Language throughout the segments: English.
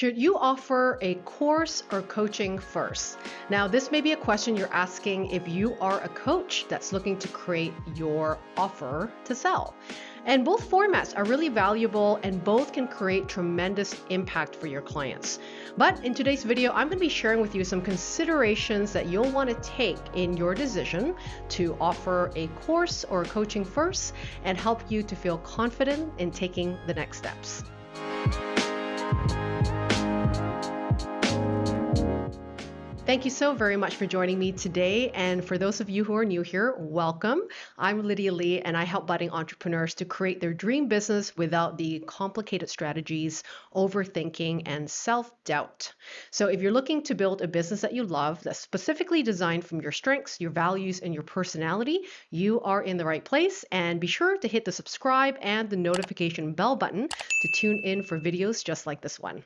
Should you offer a course or coaching first? Now, this may be a question you're asking if you are a coach that's looking to create your offer to sell. And both formats are really valuable and both can create tremendous impact for your clients. But in today's video, I'm going to be sharing with you some considerations that you'll want to take in your decision to offer a course or coaching first and help you to feel confident in taking the next steps. Thank you so very much for joining me today. And for those of you who are new here, welcome. I'm Lydia Lee, and I help budding entrepreneurs to create their dream business without the complicated strategies, overthinking, and self doubt. So, if you're looking to build a business that you love, that's specifically designed from your strengths, your values, and your personality, you are in the right place. And be sure to hit the subscribe and the notification bell button to tune in for videos just like this one.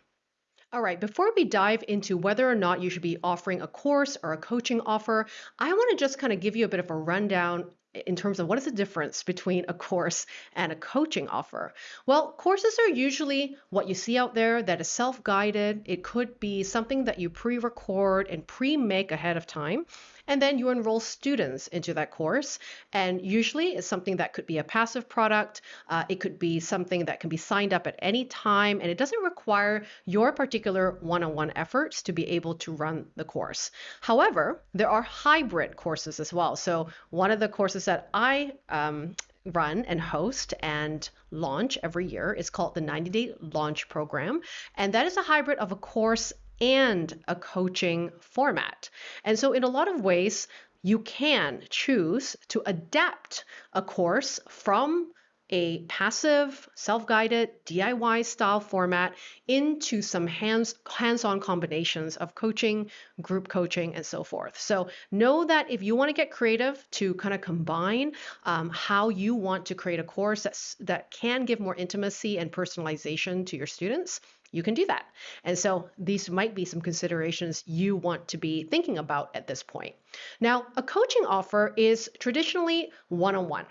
All right, before we dive into whether or not you should be offering a course or a coaching offer, I want to just kind of give you a bit of a rundown in terms of what is the difference between a course and a coaching offer? Well, courses are usually what you see out there that is self guided. It could be something that you pre record and pre make ahead of time and then you enroll students into that course. And usually it's something that could be a passive product, uh, it could be something that can be signed up at any time, and it doesn't require your particular one on one efforts to be able to run the course. However, there are hybrid courses as well. So, one of the courses that I um, run and host and launch every year is called the 90 day launch program. And that is a hybrid of a course and a coaching format. And so, in a lot of ways, you can choose to adapt a course from a passive, self-guided, DIY style format into some hands hands-on combinations of coaching, group coaching, and so forth. So know that if you want to get creative to kind of combine um, how you want to create a course that's, that can give more intimacy and personalization to your students, you can do that. And so these might be some considerations you want to be thinking about at this point. Now, a coaching offer is traditionally one on one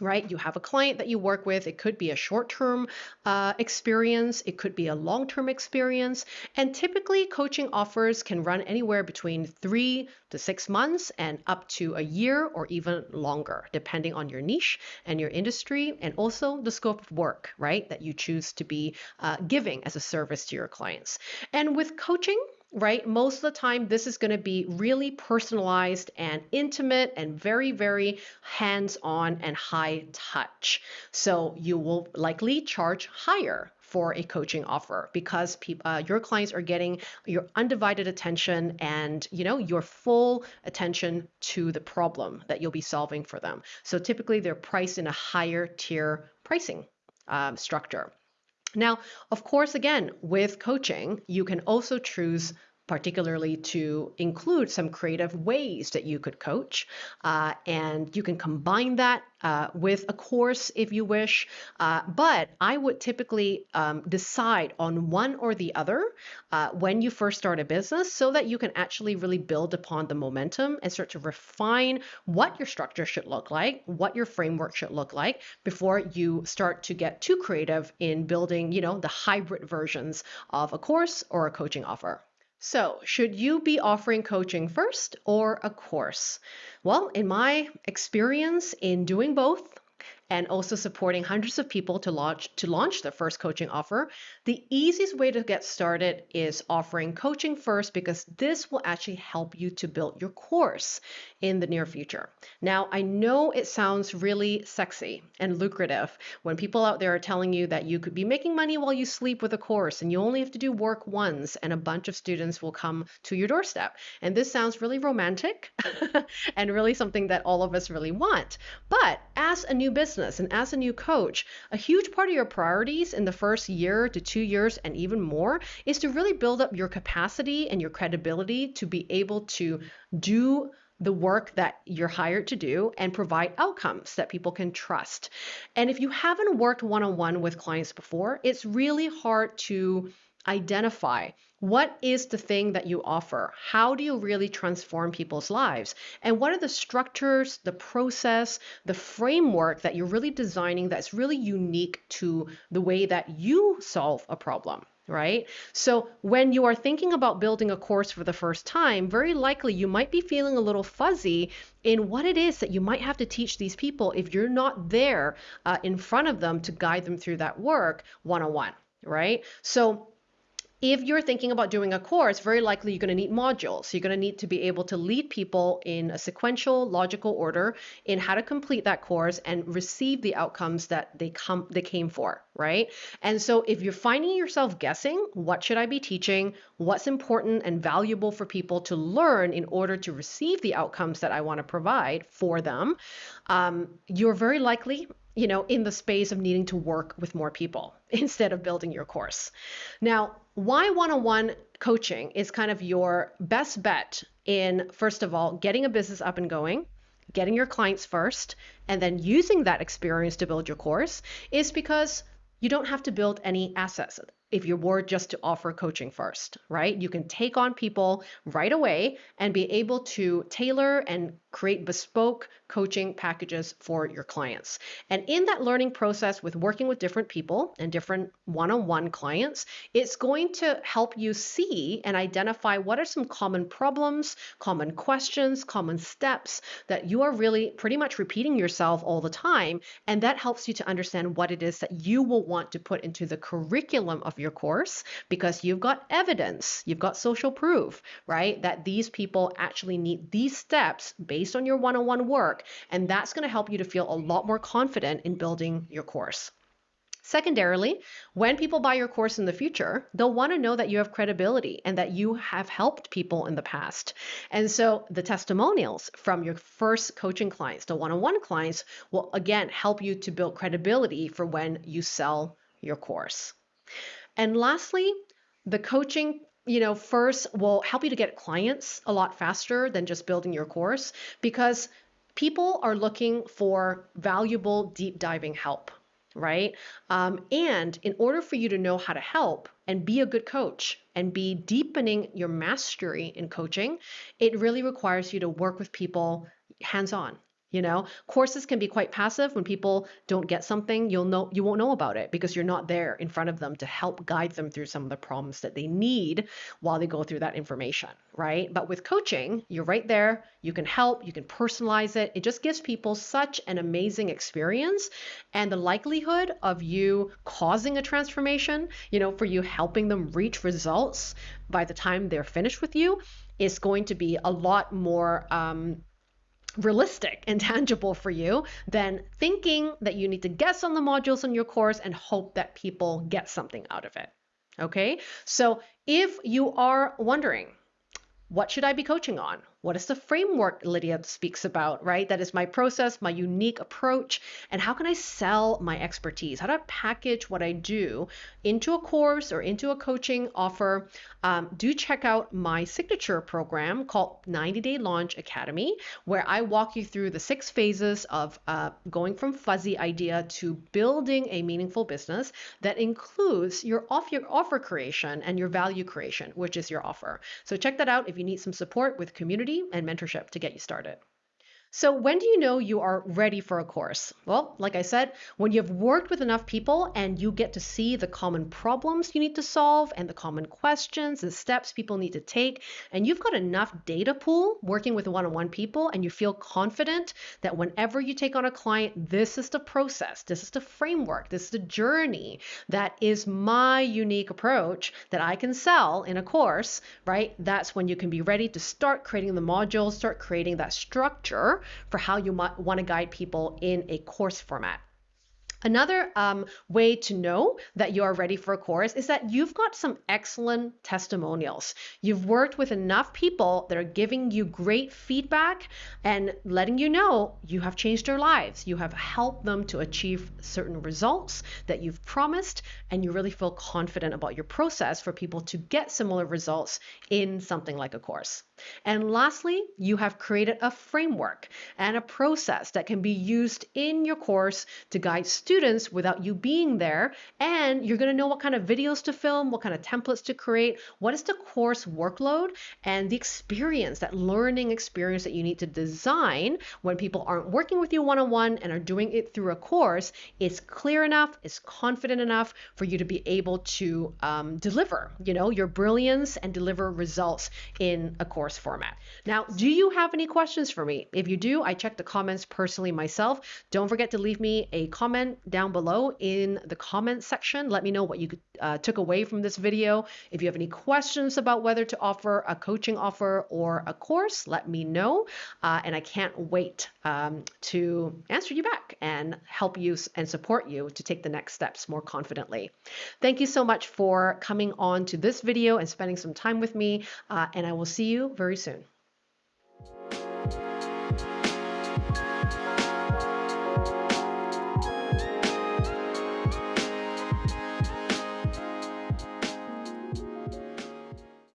right? You have a client that you work with. It could be a short term uh, experience, it could be a long term experience. And typically, coaching offers can run anywhere between three to six months and up to a year or even longer, depending on your niche and your industry and also the scope of work, right? That you choose to be uh, giving as a service to your clients. And with coaching, right? Most of the time, this is going to be really personalized and intimate and very, very hands on and high touch. So you will likely charge higher for a coaching offer because uh, your clients are getting your undivided attention and you know your full attention to the problem that you'll be solving for them so typically they're priced in a higher tier pricing um, structure now, of course, again, with coaching, you can also choose particularly to include some creative ways that you could coach. Uh, and you can combine that uh, with a course if you wish. Uh, but I would typically um, decide on one or the other uh, when you first start a business so that you can actually really build upon the momentum and start to refine what your structure should look like, what your framework should look like before you start to get too creative in building, you know, the hybrid versions of a course or a coaching offer. So, should you be offering coaching first or a course? Well, in my experience in doing both, and also supporting hundreds of people to launch to launch their first coaching offer, the easiest way to get started is offering coaching first because this will actually help you to build your course in the near future. Now, I know it sounds really sexy and lucrative when people out there are telling you that you could be making money while you sleep with a course and you only have to do work once and a bunch of students will come to your doorstep. And this sounds really romantic and really something that all of us really want. But as a new business and as a new coach, a huge part of your priorities in the first year to two years and even more is to really build up your capacity and your credibility to be able to do the work that you're hired to do and provide outcomes that people can trust. And if you haven't worked one on one with clients before, it's really hard to identify what is the thing that you offer? How do you really transform people's lives? And what are the structures, the process, the framework that you're really designing that's really unique to the way that you solve a problem? right? So when you are thinking about building a course for the first time, very likely you might be feeling a little fuzzy in what it is that you might have to teach these people if you're not there uh, in front of them to guide them through that work one on one, right? So if you're thinking about doing a course, very likely you're going to need modules. You're going to need to be able to lead people in a sequential, logical order in how to complete that course and receive the outcomes that they come they came for, right? And so if you're finding yourself guessing, what should I be teaching? What's important and valuable for people to learn in order to receive the outcomes that I want to provide for them? Um, you're very likely you know, in the space of needing to work with more people instead of building your course. Now, why one on one coaching is kind of your best bet in, first of all, getting a business up and going, getting your clients first, and then using that experience to build your course is because you don't have to build any assets if you were just to offer coaching first, right? You can take on people right away and be able to tailor and create bespoke coaching packages for your clients. And in that learning process with working with different people and different one on one clients, it's going to help you see and identify what are some common problems, common questions, common steps that you are really pretty much repeating yourself all the time. And that helps you to understand what it is that you will want to put into the curriculum of your course because you've got evidence, you've got social proof, right? That these people actually need these steps based on your one on one work, and that's going to help you to feel a lot more confident in building your course. Secondarily, when people buy your course in the future, they'll want to know that you have credibility and that you have helped people in the past. And so the testimonials from your first coaching clients, the one on one clients, will again help you to build credibility for when you sell your course. And lastly, the coaching you know, first will help you to get clients a lot faster than just building your course because people are looking for valuable deep diving help, right? Um, and in order for you to know how to help and be a good coach and be deepening your mastery in coaching, it really requires you to work with people hands on you know? Courses can be quite passive. When people don't get something you'll know you won't know about it because you're not there in front of them to help guide them through some of the problems that they need while they go through that information right? But with coaching you're right there. You can help. You can personalize it. It just gives people such an amazing experience and the likelihood of you causing a transformation you know for you helping them reach results by the time they're finished with you is going to be a lot more um, realistic and tangible for you than thinking that you need to guess on the modules in your course and hope that people get something out of it. Okay, so if you are wondering, what should I be coaching on? What is the framework Lydia speaks about, right? That is my process, my unique approach, and how can I sell my expertise? How do I package what I do into a course or into a coaching offer? Um, do check out my signature program called 90 Day Launch Academy, where I walk you through the six phases of uh, going from fuzzy idea to building a meaningful business that includes your, off, your offer creation and your value creation, which is your offer. So check that out if you need some support with community and mentorship to get you started. So, when do you know you are ready for a course? Well, like I said, when you've worked with enough people and you get to see the common problems you need to solve and the common questions and steps people need to take, and you've got enough data pool working with one on one people, and you feel confident that whenever you take on a client, this is the process, this is the framework, this is the journey that is my unique approach that I can sell in a course, right? That's when you can be ready to start creating the modules, start creating that structure for how you might want to guide people in a course format. Another um, way to know that you are ready for a course is that you've got some excellent testimonials. You've worked with enough people that are giving you great feedback and letting you know you have changed their lives. You have helped them to achieve certain results that you've promised, and you really feel confident about your process for people to get similar results in something like a course. And lastly, you have created a framework and a process that can be used in your course to guide students without you being there. And you're going to know what kind of videos to film, what kind of templates to create, what is the course workload, and the experience, that learning experience that you need to design when people aren't working with you one on one and are doing it through a course is clear enough, is confident enough for you to be able to um, deliver, you know, your brilliance and deliver results in a course format. Now, do you have any questions for me? If you do, I check the comments personally myself. Don't forget to leave me a comment down below in the comment section. Let me know what you uh, took away from this video. If you have any questions about whether to offer a coaching offer or a course, let me know. Uh, and I can't wait um, to answer you back and help you and support you to take the next steps more confidently. Thank you so much for coming on to this video and spending some time with me. Uh, and I will see you very soon.